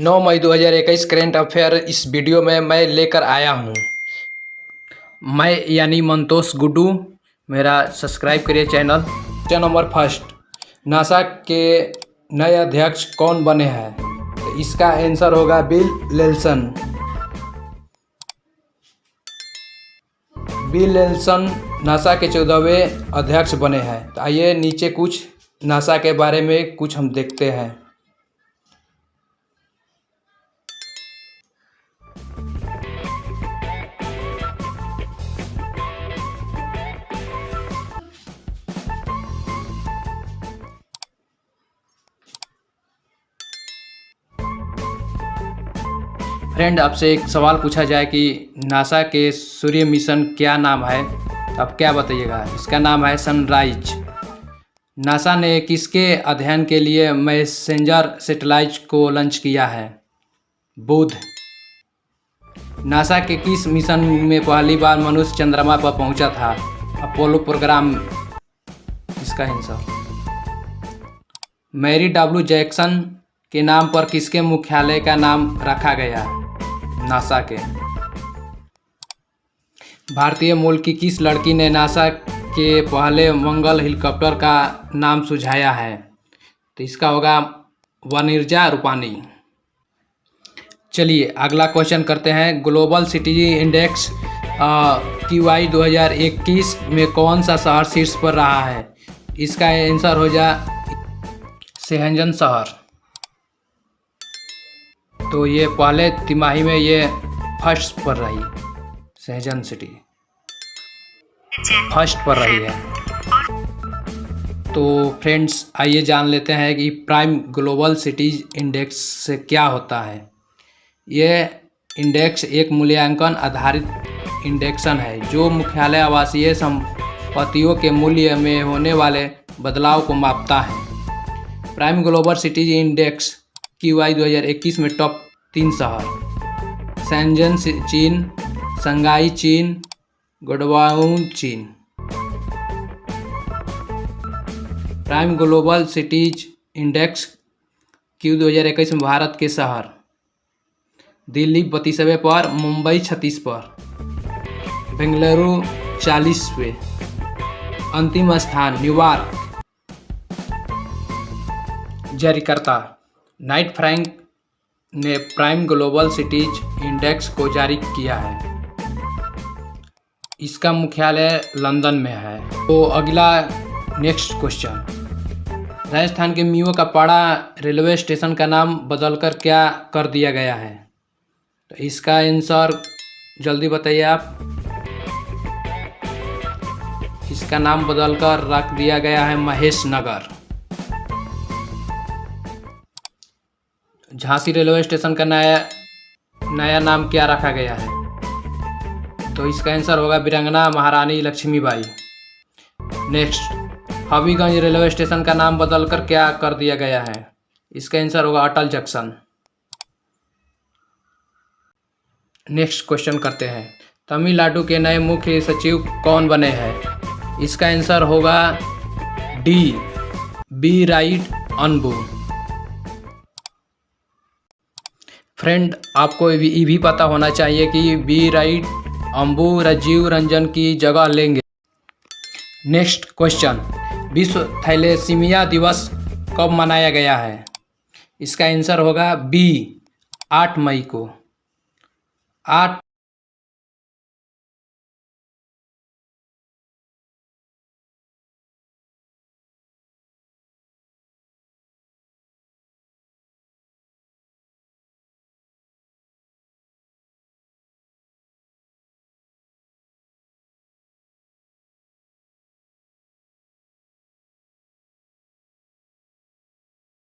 नौ मई 2021 current affair इस video में मैं लेकर आया हूँ। मैं यानी मंतोष गुड्डू मेरा सब्सक्राइब करिए channel question number first. NASA के नए अध्यक्ष कौन बने हैं? तो इसका आंसर होगा Bill Nelson Bill Nelson NASA के चौदहवें अध्यक्ष बने हैं। तो आइए नीचे कुछ नासा के बारे में कुछ हम देखते हैं। फ्रेंड आपसे एक सवाल पूछा जाए कि नासा के सूर्य मिशन क्या नाम है? तो आप क्या बताइएगा? इसका नाम है सनराइज। नासा ने किसके अध्ययन के लिए मैसेंजर सेटेलाइट को लॉन्च किया है? बुध। नासा के किस मिशन में पहली बार मनुष्य चंद्रमा पर पहुँचा था? Apollo program. इसका आंसर। मैरी डब्ल्यू जैक्सन के नाम पर किसके मुख्यालय का नाम रखा गया? नासा के। भारतीय मूल की किस लड़की ने नासा के पहले मंगल हेलीकॉप्टर का नाम सुझाया है? तो इसका होगा वनिर्जा रूपानी। चलिए, अगला क्वेश्चन करते हैं। Global city index Q I दो में कौन सा शहर शीर्ष पर रहा है? इसका आंसर हो जा सेहंजन शहर। तो ये पहले तिमाही में ये फ़र्स्ट पर रही, सहजन सिटी। फ़र्स्ट पर रही है। तो फ्रेंड्स, आइए जान लेते हैं कि प्राइम ग्लोबल सिटीज़ इंडेक्स से क्या होता है। ये इंडेक्स एक मूल्यांकन आधारित इंडेक्सन है, जो मुख्यालय आवासीय संपत्तियों के मूल्य में होने वाले बदलाव को मापता है। Prime global cities index Q I दो में टॉप तीन शहर। सैनजन चीन संगाई चीन गुडवाउन चीन। Prime global cities index Q दो हज़ार इक्कीस में भारत के शहर। दिल्ली बत्तीसवें पर, मुंबई छत्तीस पर। बेंगलुरु चालीसवें। अंतिम स्थान न्यूयॉर्क। जारीकर्ता नाइट फ्रैंक ने प्राइम ग्लोबल सिटीज़ इंडेक्स को जारी किया है। इसका मुख्यालय लंदन में है। तो अगला नेक्स्ट क्वेश्चन। राजस्थान के मियो का पाड़ा रेलवे स्टेशन का नाम बदलकर क्या कर दिया गया है? तो इसका आंसर जल्दी बताइए आप। इसका नाम बदलकर रख दिया गया है महेश नगर। झांसी रेलवे स्टेशन का नया नया नाम क्या रखा गया है? तो इसका आंसर होगा बिरंगना महारानी Laxmibai. Next Habibganj railway station का नाम बदलकर क्या कर दिया गया है? इसका आंसर होगा अटल जंक्शन। नेक्स्ट क्वेश्चन करते हैं। तमिलनाडु के नए मुख्य सचिव कौन बने हैं? इसका आंसर होगा D, B, right, Anbu. Friend आपको ये भी पता होना चाहिए कि बी राइट अम्बू राजीव, रंजन की जगह लेंगे। नेक्स्ट क्वेश्चन विश्व थैलेसीमिया दिवस कब मनाया गया है? इसका आंसर होगा बी आठ मई को। आठ